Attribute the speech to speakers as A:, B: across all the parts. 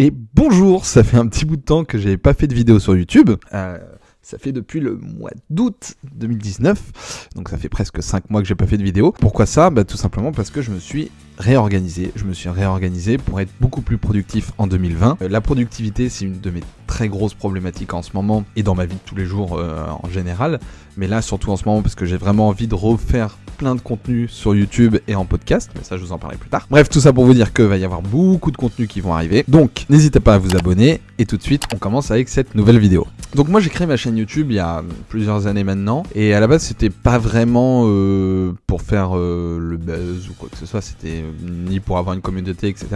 A: Et bonjour, ça fait un petit bout de temps que j'avais pas fait de vidéo sur YouTube. Euh, ça fait depuis le mois d'août 2019, donc ça fait presque 5 mois que j'ai pas fait de vidéo. Pourquoi ça? Bah, Tout simplement parce que je me suis réorganisé. Je me suis réorganisé pour être beaucoup plus productif en 2020. Euh, la productivité, c'est une de mes très grosses problématiques en ce moment et dans ma vie de tous les jours euh, en général. Mais là, surtout en ce moment, parce que j'ai vraiment envie de refaire plein de contenu sur YouTube et en podcast, mais ça je vous en parlerai plus tard. Bref, tout ça pour vous dire que va y avoir beaucoup de contenus qui vont arriver. Donc, n'hésitez pas à vous abonner et tout de suite, on commence avec cette nouvelle vidéo. Donc moi j'ai créé ma chaîne YouTube il y a plusieurs années maintenant et à la base c'était pas vraiment euh, pour faire euh, le buzz ou quoi que ce soit, c'était euh, ni pour avoir une communauté etc.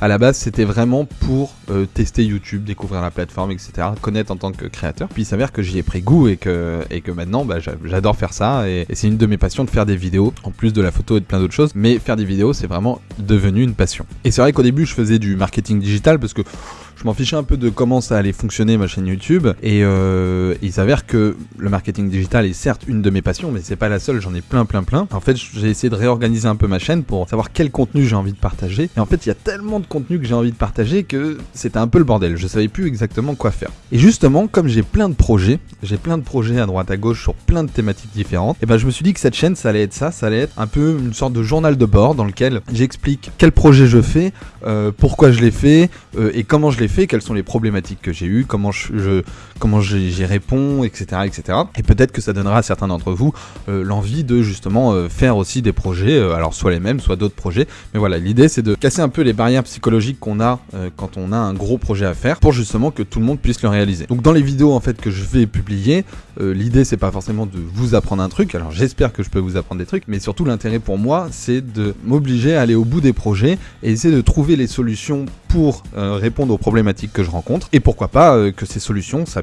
A: À la base c'était vraiment pour tester YouTube, découvrir la plateforme etc. Connaître en tant que créateur. Puis il s'avère que j'y ai pris goût et que, et que maintenant bah, j'adore faire ça et, et c'est une de mes passions de faire des vidéos en plus de la photo et de plein d'autres choses. Mais faire des vidéos, c'est vraiment devenu une passion. Et c'est vrai qu'au début, je faisais du marketing digital parce que je m'en fichais un peu de comment ça allait fonctionner ma chaîne YouTube. Et euh, il s'avère que le marketing digital est certes une de mes passions, mais c'est pas la seule, j'en ai plein, plein, plein. En fait, j'ai essayé de réorganiser un peu ma chaîne pour savoir quel contenu j'ai envie de partager. Et en fait, il y a tellement de contenu que j'ai envie de partager que c'était un peu le bordel. Je savais plus exactement quoi faire. Et justement, comme j'ai plein de projets, j'ai plein de projets à droite à gauche sur plein de thématiques différentes, et ben je me suis dit que cette chaîne, ça allait être ça, ça allait être un peu une sorte de journal de bord dans lequel j'explique quel projet je fais, euh, pourquoi je l'ai fait euh, et comment je l'ai fait, quelles sont les problématiques que j'ai eues, comment je, comment j'y réponds, etc., etc. Et peut-être que ça donnera à certains d'entre vous euh, l'envie de justement faire aussi des projets, alors soit les mêmes, soit d'autres projets. Mais voilà, l'idée c'est de casser un peu les barrières psychologiques qu'on a quand on a un gros projet à faire, pour justement que tout le monde puisse le réaliser. Donc dans les vidéos en fait que je vais publier, l'idée c'est pas forcément de vous apprendre un truc. Alors j'espère que je peux vous apprendre des trucs, mais surtout l'intérêt pour moi c'est de m'obliger à aller au bout des projets et essayer de trouver les solutions pour répondre aux problématiques que je rencontre et pourquoi pas euh, que ces solutions ça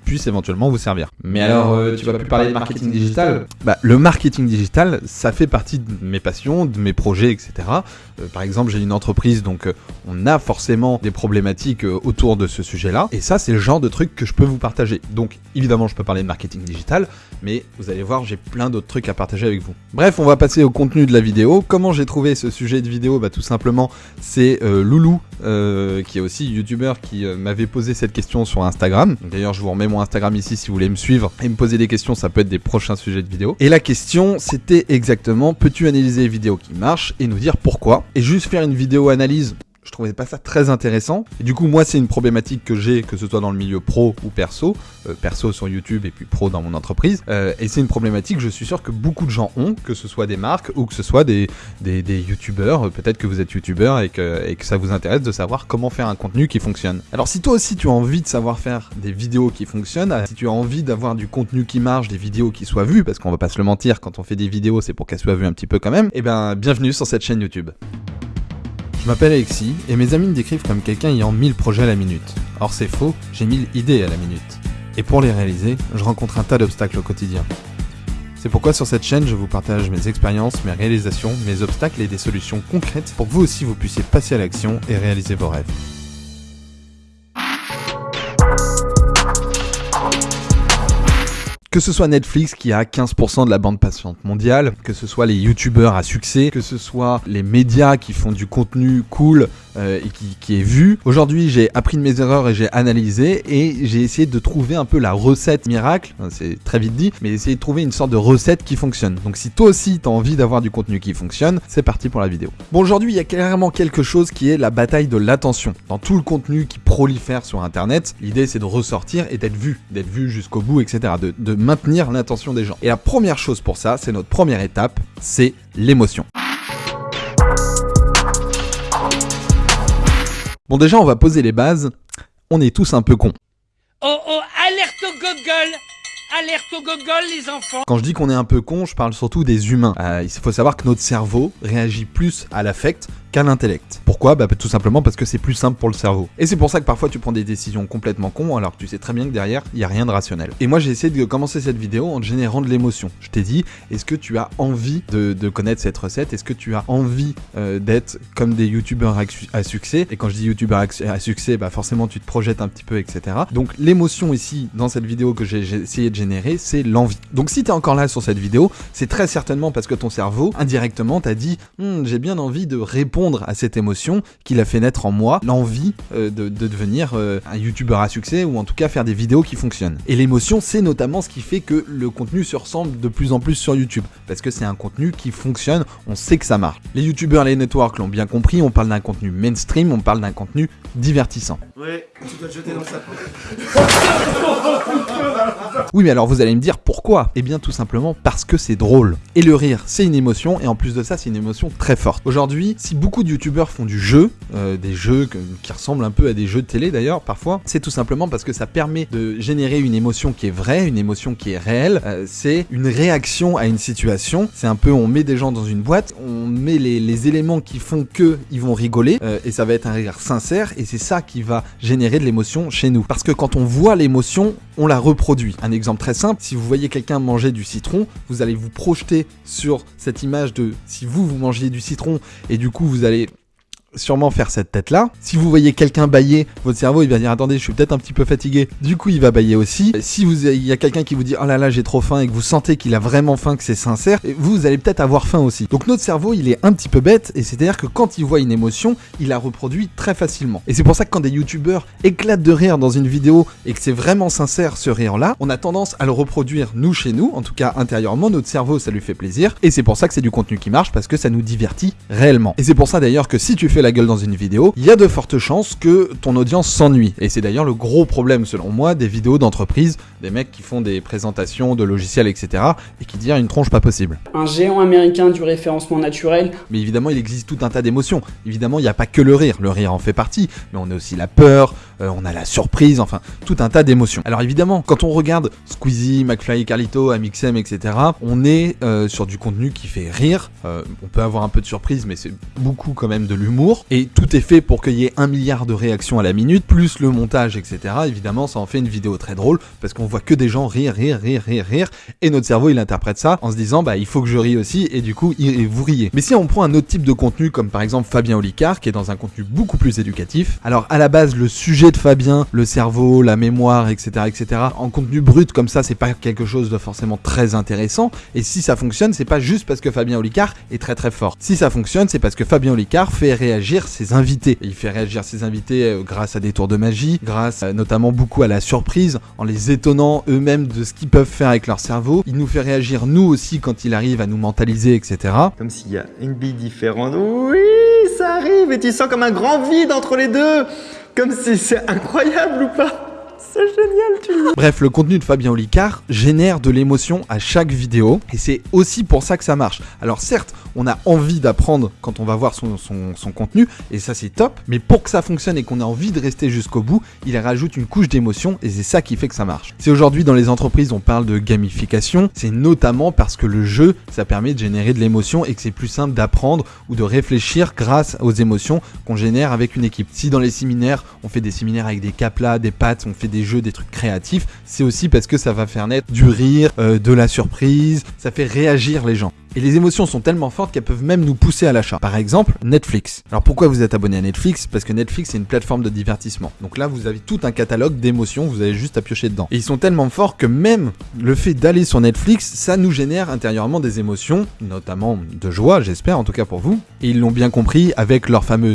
A: puisse éventuellement vous servir.
B: Mais alors, euh, tu vas plus parler de marketing digital
A: Bah, le marketing digital, ça fait partie de mes passions, de mes projets, etc. Euh, par exemple, j'ai une entreprise, donc euh, on a forcément des problématiques autour de ce sujet-là. Et ça, c'est le genre de truc que je peux vous partager. Donc, évidemment, je peux parler de marketing digital, mais vous allez voir, j'ai plein d'autres trucs à partager avec vous. Bref, on va passer au contenu de la vidéo. Comment j'ai trouvé ce sujet de vidéo? Bah, tout simplement, c'est Loulou, qui est aussi youtubeur, qui m'avait posé cette question sur Instagram. D'ailleurs, je vous remets Instagram ici si vous voulez me suivre et me poser des questions, ça peut être des prochains sujets de vidéo. Et la question, c'était exactement, peux-tu analyser les vidéos qui marchent et nous dire pourquoi? Et juste faire une vidéo analyse je trouvais pas ça très intéressant. Et du coup, moi, c'est une problématique que j'ai, que ce soit dans le milieu pro ou perso, euh, perso sur YouTube et puis pro dans mon entreprise. Euh, et c'est une problématique, je suis sûr que beaucoup de gens ont, que ce soit des marques ou que ce soit des, des, youtubeurs. Peut-être que vous êtes youtubeur et que, ça vous intéresse de savoir comment faire un contenu qui fonctionne. Alors, si toi aussi tu as envie de savoir faire des vidéos qui fonctionnent, si tu as envie d'avoir du contenu qui marche, des vidéos qui soient vues, parce qu'on va pas se le mentir, quand on fait des vidéos, c'est pour qu'elles soient vues un petit peu quand même, et eh ben, bienvenue sur cette chaîne YouTube. Je m'appelle Alexis et mes amis me décrivent comme quelqu'un ayant 1000 projets à la minute. Or c'est faux, j'ai 1000 idées à la minute. Et pour les réaliser, je rencontre un tas d'obstacles au quotidien. C'est pourquoi sur cette chaîne, je vous partage mes expériences, mes réalisations, mes obstacles et des solutions concrètes pour que vous aussi vous puissiez passer à l'action et réaliser vos rêves. Que ce soit Netflix qui a 15% de la bande patiente mondiale, que ce soit les youtubeurs à succès, que ce soit les médias qui font du contenu cool euh, et qui, qui, est vu. Aujourd'hui, j'ai appris de mes erreurs et j'ai analysé et j'ai essayé de trouver un peu la recette miracle, c'est très vite dit, mais essayer de trouver une sorte de recette qui fonctionne. Donc si toi aussi t'as envie d'avoir du contenu qui fonctionne, c'est parti pour la vidéo. Bon, aujourd'hui, il y a clairement quelque chose qui est la bataille de l'attention. Dans tout le contenu qui prolifère sur Internet, l'idée c'est de ressortir et d'être vu, d'être vu jusqu'au bout, etc. maintenir l'attention des gens. Et la première chose pour ça, c'est notre première étape, c'est l'émotion. Bon déjà on va poser les bases, on est tous un peu cons.
C: Oh oh, alerte au Google Alerte au Google les enfants
A: Quand je dis qu'on est un peu con, je parle surtout des humains. Euh, il faut savoir que notre cerveau réagit plus à l'affect qu'à l'intellect. Pourquoi? Bah tout simplement parce que c'est plus simple pour le cerveau. Et c'est pour ça que parfois tu prends des décisions complètement cons alors que tu sais très bien que derrière, il n'y a rien de rationnel. Et moi j'ai essayé de commencer cette vidéo en générant de l'émotion. Je t'ai dit, est-ce que tu as envie de, connaître cette recette? Est-ce que tu as envie euh, d'être comme des youtubeurs à, succès? Et quand je dis youtubeurs à, succès, bah forcément tu te projettes un petit peu, etc. Donc l'émotion ici, dans cette vidéo que j'ai essayé de générer, c'est l'envie. Donc si tu es encore là sur cette vidéo, c'est très certainement parce que ton cerveau, indirectement, t'a dit Hum, j'ai bien envie de répondre à cette émotion qu'il a fait naître en moi, l'envie euh, de, de devenir euh, un youtubeur à succès ou en tout cas faire des vidéos qui fonctionnent. Et l'émotion, c'est notamment ce qui fait que le contenu se ressemble de plus en plus sur YouTube, parce que c'est un contenu qui fonctionne, on sait que ça marche. Les youtubeurs, les networks l'ont bien compris, on parle d'un contenu mainstream, on parle d'un contenu divertissant.
D: Ouais, tu dois te jeter dans ça.
A: Oui, mais alors vous allez me dire pourquoi? Eh bien, tout simplement parce que c'est drôle. Et le rire, c'est une émotion, et en plus de ça, c'est une émotion très forte. Aujourd'hui, si beaucoup de youtubeurs font du jeu, euh, des jeux qui ressemblent un peu à des jeux de télé d'ailleurs, parfois, c'est tout simplement parce que ça permet de générer une émotion qui est vraie, une émotion qui est réelle. Euh, c'est une réaction à une situation. C'est un peu, on met des gens dans une boîte, on met les, les éléments qui font que ils vont rigoler, euh, et ça va être un rire sincère, et c'est ça qui va générer de l'émotion chez nous. Parce que quand on voit l'émotion, on la reproduit. Un exemple très simple, si vous voyez quelqu'un manger du citron, vous allez vous projeter sur cette image de si vous, vous mangiez du citron, et du coup vous allez sûrement faire cette tête là. Si vous voyez quelqu'un bailler, votre cerveau il va dire attendez je suis peut-être un petit peu fatigué. Du coup il va bailler aussi. Si vous il y a quelqu'un qui vous dit oh là là j'ai trop faim et que vous sentez qu'il a vraiment faim, que c'est sincère, vous, allez peut-être avoir faim aussi. Donc notre cerveau il est un petit peu bête et c'est à dire que quand il voit une émotion, il la reproduit très facilement. Et c'est pour ça que quand des youtubeurs éclatent de rire dans une vidéo et que c'est vraiment sincère ce rire là, on a tendance à le reproduire nous chez nous, en tout cas intérieurement, notre cerveau ça lui fait plaisir et c'est pour ça que c'est du contenu qui marche parce que ça nous divertit réellement. Et c'est pour ça d'ailleurs que si tu fais la gueule dans une vidéo, il y a de fortes chances que ton audience s'ennuie. Et c'est d'ailleurs le gros problème selon moi des vidéos d'entreprise, des mecs qui font des présentations de logiciels etc. et qui disent une tronche pas possible.
E: un géant américain du référencement naturel,
A: Mais évidemment, il existe tout un tas d'émotions. Évidemment, il n'y a pas que le rire. Le rire en fait partie, mais on a aussi la peur, euh, on a la surprise, enfin, tout un tas d'émotions. Alors évidemment, quand on regarde Squeezie, McFly Carlito, Amixem, etc., on est euh, sur du contenu qui fait rire. Euh, on peut avoir un peu de surprise, mais c'est beaucoup quand même de l'humour. Et tout est fait pour qu'il y ait un milliard de réactions à la minute, plus le montage, etc. Évidemment, ça en fait une vidéo très drôle, parce qu'on voit que des gens rire, rire, rire, rire, rire, et notre cerveau, il interprète ça en se disant, bah, il faut que je rie aussi, et du coup, il- vous riez. Mais si on prend un autre type de contenu, comme par exemple Fabien Olicard, qui est dans un contenu beaucoup plus éducatif, alors à la base, le sujet de Fabien, le cerveau, la mémoire, etc., etc., en contenu brut comme ça, c'est pas quelque chose de forcément très intéressant, et si ça fonctionne, c'est pas juste parce que Fabien Olicard est très très fort. Si ça fonctionne, c'est parce que Fabien Olicard fait réagir ses invités. Il fait réagir ses invités euh, grâce à des tours de magie, grâce euh, notamment beaucoup à la surprise, en les étonnant eux-mêmes de ce qu'ils peuvent faire avec leur cerveau. Il nous fait réagir nous aussi quand il arrive à nous mentaliser, etc.
D: Comme s'il y a une bille différente. Oui, ça arrive et tu sens comme un grand vide entre les deux. Comme si c'est incroyable ou pas. C'est génial, tu le
A: Bref, le contenu de Fabien Olicard génère de l'émotion à chaque vidéo et c'est aussi pour ça que ça marche. Alors certes, on a envie d'apprendre quand on va voir son contenu et ça c'est top, mais pour que ça fonctionne et qu'on ait envie de rester jusqu'au bout, il rajoute une couche d'émotion et c'est ça qui fait que ça marche. Si aujourd'hui dans les entreprises on parle de gamification, c'est notamment parce que le jeu, ça permet de générer de l'émotion et que c'est plus simple d'apprendre ou de réfléchir grâce aux émotions qu'on génère avec une équipe. Si dans les séminaires, on fait des séminaires avec des caplas, des pattes, on fait des jeux, des trucs créatifs, c'est aussi parce que ça va faire naître du rire, euh, de la surprise, ça fait réagir les gens. Et les émotions sont tellement fortes qu'elles peuvent même nous pousser à l'achat. Par exemple, Netflix. Alors pourquoi vous êtes abonné à Netflix? Parce que Netflix c'est une plateforme de divertissement. Donc là vous avez tout un catalogue d'émotions, vous avez juste à piocher dedans. Et ils sont tellement forts que même le fait d'aller sur Netflix, ça nous génère intérieurement des émotions, notamment de joie, j'espère en tout cas pour vous. Et ils l'ont bien compris avec leur fameux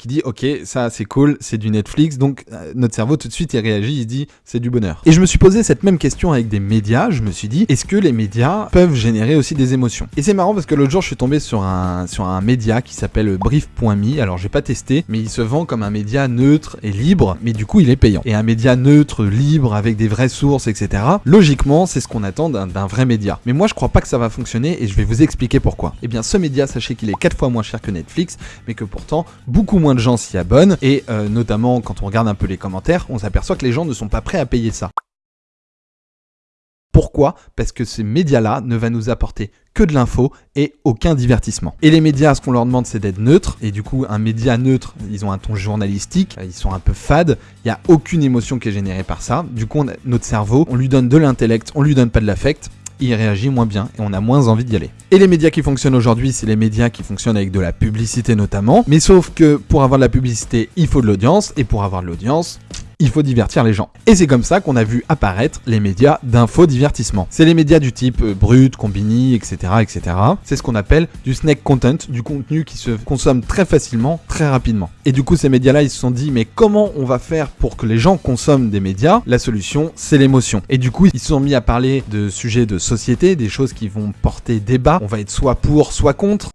A: qui dit ok ça c'est cool c'est du Netflix. Donc euh, notre cerveau tout de suite il réagit il dit c'est du bonheur. Et je me suis posé cette même question avec des médias. Je me suis dit est-ce que les médias peuvent générer aussi des émotions? Et c'est marrant parce que l'autre jour je suis tombé sur un sur un média qui s'appelle brief.me alors j'ai pas testé mais il se vend comme un média neutre et libre mais du coup il est payant. Et un média neutre libre avec des vraies sources etc logiquement c'est ce qu'on attend d'un vrai média. Mais moi je crois pas que ça va fonctionner et je vais vous expliquer pourquoi. Et bien ce média sachez qu'il est 4 fois moins cher que Netflix mais que pourtant beaucoup moins de gens s'y abonnent et euh, notamment quand on regarde un peu les commentaires, on s'aperçoit que les gens ne sont pas prêts à payer ça. Pourquoi? Parce que ces médias-là ne va nous apporter que de l'info et aucun divertissement. Et les médias, ce qu'on leur demande, c'est d'être neutres. Et du coup, un média neutre, ils ont un ton journalistique, ils sont un peu fades. Il n'y a aucune émotion qui est générée par ça. Du coup, notre cerveau, on lui donne de l'intellect, on lui donne pas de l'affect il réagit moins bien et on a moins envie d'y aller. Et les médias qui fonctionnent aujourd'hui, c'est les médias qui fonctionnent avec de la publicité notamment. Mais sauf que pour avoir de la publicité, il faut de l'audience et pour avoir de l'audience, il faut divertir les gens. Et c'est comme ça qu'on a vu apparaître les médias d'infodivertissement. C'est les médias du type euh, Brut, Combini, etc. etc. C'est ce qu'on appelle du snack content, du contenu qui se consomme très facilement, très rapidement. Et du coup, ces médias-là, ils se sont dit, mais comment on va faire pour que les gens consomment des médias? La solution, c'est l'émotion. Et du coup, ils se sont mis à parler de sujets de société, des choses qui vont porter débat. On va être soit pour, soit contre.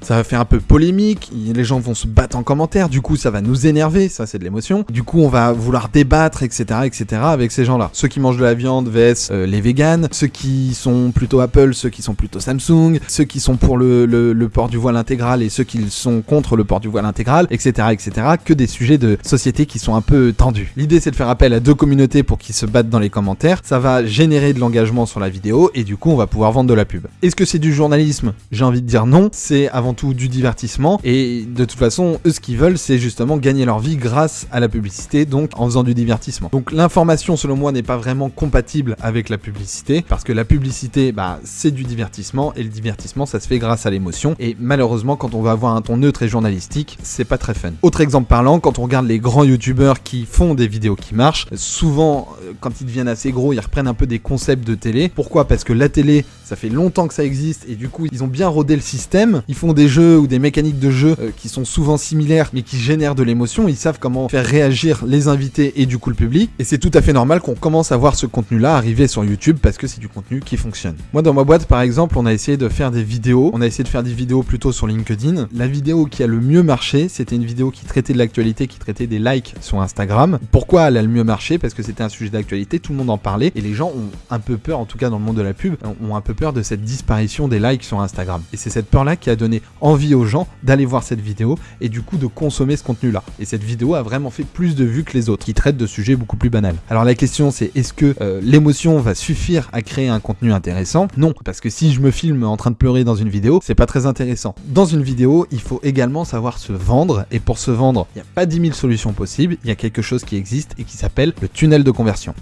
A: Ça va faire un peu polémique, les gens vont se battre en commentaire, du coup ça va nous énerver, ça c'est de l'émotion. Du coup on va vouloir débattre, etc., etc. avec ces gens-là. Ceux qui mangent de la viande vs euh, les véganes, ceux qui sont plutôt Apple, ceux qui sont plutôt Samsung, ceux qui sont pour le, le, port du voile intégral et ceux qui sont contre le port du voile intégral, etc., etc. Que des sujets de société qui sont un peu tendus. L'idée c'est de faire appel à deux communautés pour qu'ils se battent dans les commentaires. Ça va générer de l'engagement sur la vidéo et du coup on va pouvoir vendre de la pub. Est-ce que c'est du journalisme? J'ai envie de dire non. C'est avant tout du divertissement. Et de toute façon, eux, ce qu'ils veulent, c'est justement gagner leur vie grâce à la publicité, donc en faisant du divertissement. Donc l'information, selon moi, n'est pas vraiment compatible avec la publicité, parce que la publicité, bah, c'est du divertissement, et le divertissement, ça se fait grâce à l'émotion. Et malheureusement, quand on va avoir un ton neutre et journalistique, c'est pas très fun. Autre exemple parlant, quand on regarde les grands youtubeurs qui font des vidéos qui marchent, souvent, euh, quand ils deviennent assez gros, ils reprennent un peu des concepts de télé. Pourquoi? Parce que la télé, ça fait longtemps que ça existe, et du coup, ils ont bien rodé le système. Ils font des jeux ou des mécaniques de jeu euh, qui sont souvent similaires mais qui génèrent de l'émotion. Ils savent comment faire réagir les invités et du coup le public. Et c'est tout à fait normal qu'on commence à voir ce contenu-là arriver sur YouTube parce que c'est du contenu qui fonctionne. Moi dans ma boîte par exemple, on a essayé de faire des vidéos. On a essayé de faire des vidéos plutôt sur LinkedIn. La vidéo qui a le mieux marché, c'était une vidéo qui traitait de l'actualité, qui traitait des likes sur Instagram. Pourquoi elle a le mieux marché? Parce que c'était un sujet d'actualité, tout le monde en parlait et les gens ont un peu peur, en tout cas dans le monde de la pub, ont un peu peur de cette disparition des likes sur Instagram. Et c'est cette peur-là qui a donné envie aux gens d'aller voir cette vidéo et du coup de consommer ce contenu-là. Et cette vidéo a vraiment fait plus de vues que les autres, qui traitent de sujets beaucoup plus banals. Alors la question c'est est-ce que euh, l'émotion va suffire à créer un contenu intéressant? Non, parce que si je me filme en train de pleurer dans une vidéo, c'est pas très intéressant. Dans une vidéo, il faut également savoir se vendre, et pour se vendre, il n'y a pas 10 000 solutions possibles, il y a quelque chose qui existe et qui s'appelle le tunnel de conversion.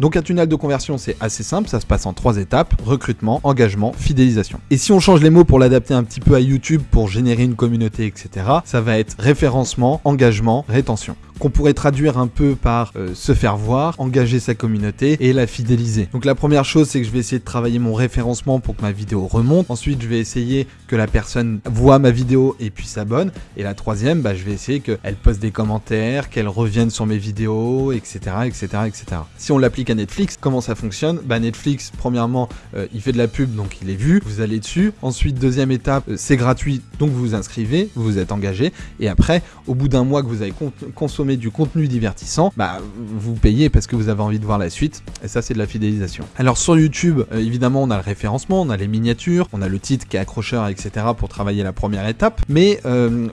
A: Donc un tunnel de conversion, c'est assez simple, ça se passe en trois étapes, recrutement, engagement, fidélisation. Et si on change les mots pour l'adapter un petit peu à YouTube pour générer une communauté, etc., ça va être référencement, engagement, rétention qu'on pourrait traduire un peu par euh, se faire voir, engager sa communauté et la fidéliser. Donc la première chose, c'est que je vais essayer de travailler mon référencement pour que ma vidéo remonte. Ensuite, je vais essayer que la personne voit ma vidéo et puis s'abonne. Et la troisième, bah, je vais essayer qu'elle poste des commentaires, qu'elle revienne sur mes vidéos, etc., etc., etc. Si on l'applique à Netflix, comment ça fonctionne? Bah Netflix, premièrement, euh, il fait de la pub, donc il est vu. Vous allez dessus. Ensuite, deuxième étape, euh, c'est gratuit, donc vous vous inscrivez, vous vous êtes engagé. Et après, au bout d'un mois que vous avez consommé du contenu divertissant, bah vous payez parce que vous avez envie de voir la suite, et ça c'est de la fidélisation. Alors sur YouTube, euh, évidemment on a le référencement, on a les miniatures, on a le titre qui est accrocheur, etc. pour travailler la première étape, mais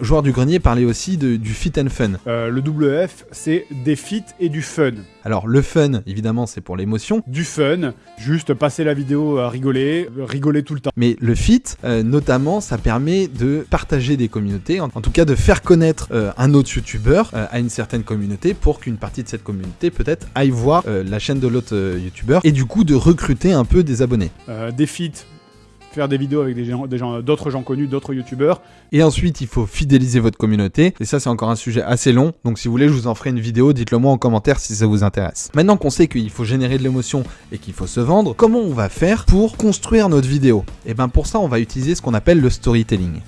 A: Joueur du Grenier parlait aussi du fit and fun.
F: Le WF, c'est des fit et du fun.
A: Alors le fun, évidemment, c'est pour l'émotion.
F: Du fun, juste passer la vidéo à rigoler, rigoler tout le temps.
A: Mais le fit, notamment, ça permet de partager des communautés, en, tout cas de faire connaître un autre youtubeur à une certaine communauté pour qu'une partie de cette communauté peut-être aille voir euh, la chaîne de l'autre euh, youtubeur et du coup de recruter un peu des abonnés.
F: Euh, des feats, faire des vidéos avec d'autres gens connus, d'autres youtubeurs.
A: Et ensuite, il faut fidéliser votre communauté. Et ça, c'est encore un sujet assez long. Donc, si vous voulez, je vous en ferai une vidéo. Dites-le moi en commentaire si ça vous intéresse. Maintenant qu'on sait qu'il faut générer de l'émotion et qu'il faut se vendre, comment on va faire pour construire notre vidéo? Et eh bien, pour ça, on va utiliser ce qu'on appelle le storytelling.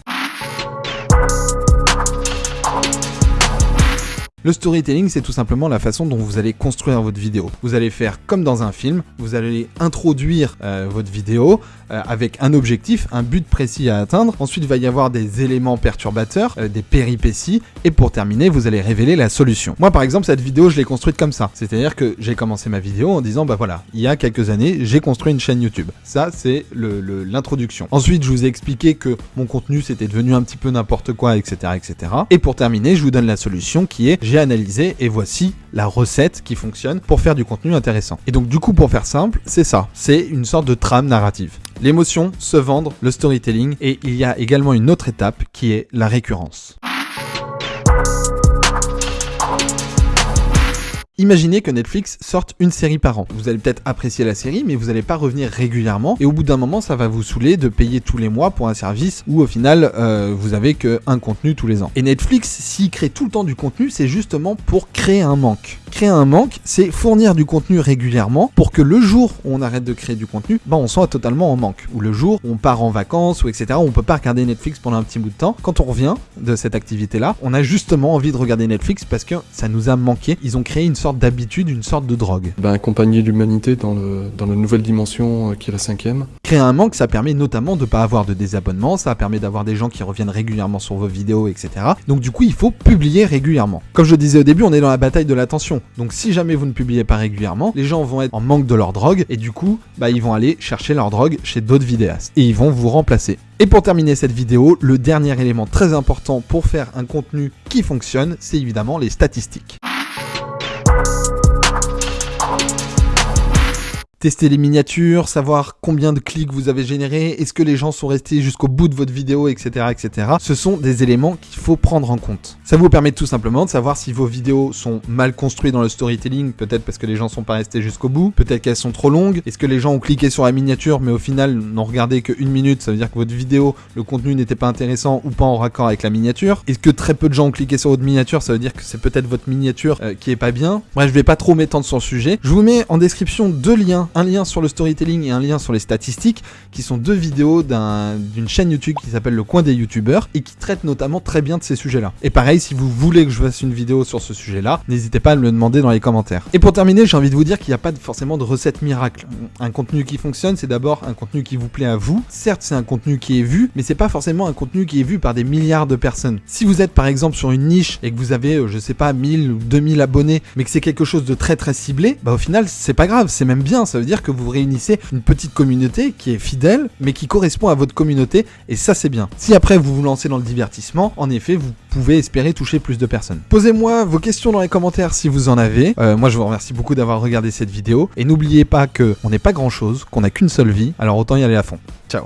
A: Le storytelling, c'est tout simplement la façon dont vous allez construire votre vidéo. Vous allez faire comme dans un film, vous allez introduire euh, votre vidéo euh, avec un objectif, un but précis à atteindre. Ensuite, il va y avoir des éléments perturbateurs, euh, des péripéties, et pour terminer, vous allez révéler la solution. Moi, par exemple, cette vidéo, je l'ai construite comme ça. C'est-à-dire que j'ai commencé ma vidéo en disant, bah voilà, il y a quelques années, j'ai construit une chaîne YouTube. Ça, c'est l'introduction. Ensuite, je vous ai expliqué que mon contenu, c'était devenu un petit peu n'importe quoi, etc., etc. Et pour terminer, je vous donne la solution qui est, analysé et voici la recette qui fonctionne pour faire du contenu intéressant. Et donc du coup pour faire simple, c'est ça, c'est une sorte de trame narrative. L'émotion, se vendre, le storytelling et il y a également une autre étape qui est la récurrence. Imaginez que Netflix sorte une série par an. Vous allez peut-être apprécier la série, mais vous n'allez pas revenir régulièrement. Et au bout d'un moment, ça va vous saouler de payer tous les mois pour un service où au final, euh, vous avez que un contenu tous les ans. Et Netflix, s'il crée tout le temps du contenu, c'est justement pour créer un manque. Créer un manque, c'est fournir du contenu régulièrement pour que le jour où on arrête de créer du contenu, ben on soit totalement en manque. Ou le jour où on part en vacances ou etc. On peut pas regarder Netflix pendant un petit bout de temps. Quand on revient de cette activité-là, on a justement envie de regarder Netflix parce que ça nous a manqué. Ils ont créé une sorte d'habitude, une sorte de drogue.
G: Ben, accompagner l'humanité dans, le, dans la nouvelle dimension euh, qui est la cinquième.
A: Créer un manque, ça permet notamment de ne pas avoir de désabonnement, ça permet d'avoir des gens qui reviennent régulièrement sur vos vidéos, etc. Donc du coup, il faut publier régulièrement. Comme je disais au début, on est dans la bataille de l'attention. Donc si jamais vous ne publiez pas régulièrement, les gens vont être en manque de leur drogue et du coup, bah, ils vont aller chercher leur drogue chez d'autres vidéastes et ils vont vous remplacer. Et pour terminer cette vidéo, le dernier élément très important pour faire un contenu qui fonctionne, c'est évidemment les statistiques. Tester les miniatures, savoir combien de clics vous avez généré, est-ce que les gens sont restés jusqu'au bout de votre vidéo, etc., etc. Ce sont des éléments qu'il faut prendre en compte. Ça vous permet tout simplement de savoir si vos vidéos sont mal construites dans le storytelling, peut-être parce que les gens sont pas restés jusqu'au bout, peut-être qu'elles sont trop longues, est-ce que les gens ont cliqué sur la miniature mais au final n'ont regardé qu'une minute, ça veut dire que votre vidéo, le contenu n'était pas intéressant ou pas en raccord avec la miniature. Est-ce que très peu de gens ont cliqué sur votre miniature, ça veut dire que c'est peut-être votre miniature euh, qui est pas bien. Bref, je vais pas trop m'étendre sur le sujet. Je vous mets en description deux liens un lien sur le storytelling et un lien sur les statistiques, qui sont deux vidéos d'une chaîne YouTube qui s'appelle Le Coin des YouTubeurs et qui traite notamment très bien de ces sujets-là. Et pareil, si vous voulez que je fasse une vidéo sur ce sujet-là, n'hésitez pas à me le demander dans les commentaires. Et pour terminer, j'ai envie de vous dire qu'il n'y a pas forcément de recette miracle. Un contenu qui fonctionne, c'est d'abord un contenu qui vous plaît à vous. Certes, c'est un contenu qui est vu, mais c'est pas forcément un contenu qui est vu par des milliards de personnes. Si vous êtes par exemple sur une niche et que vous avez, euh, je sais pas, 1000 ou 2000 abonnés, mais que c'est quelque chose de très très ciblé, bah au final, c'est pas grave, c'est même bien. Ça veut dire que vous réunissez une petite communauté qui est fidèle, mais qui correspond à votre communauté, et ça c'est bien. Si après vous vous lancez dans le divertissement, en effet, vous pouvez espérer toucher plus de personnes. Posez-moi vos questions dans les commentaires si vous en avez. Euh, moi je vous remercie beaucoup d'avoir regardé cette vidéo, et n'oubliez pas que on n'est pas grand chose, qu'on n'a qu'une seule vie, alors autant y aller à fond. Ciao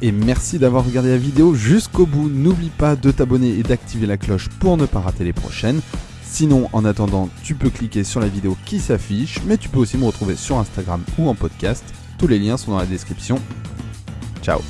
A: et merci d'avoir regardé la vidéo jusqu'au bout. N'oublie pas de t'abonner et d'activer la cloche pour ne pas rater les prochaines. Sinon, en attendant, tu peux cliquer sur la vidéo qui s'affiche, mais tu peux aussi me retrouver sur Instagram ou en podcast. Tous les liens sont dans la description. Ciao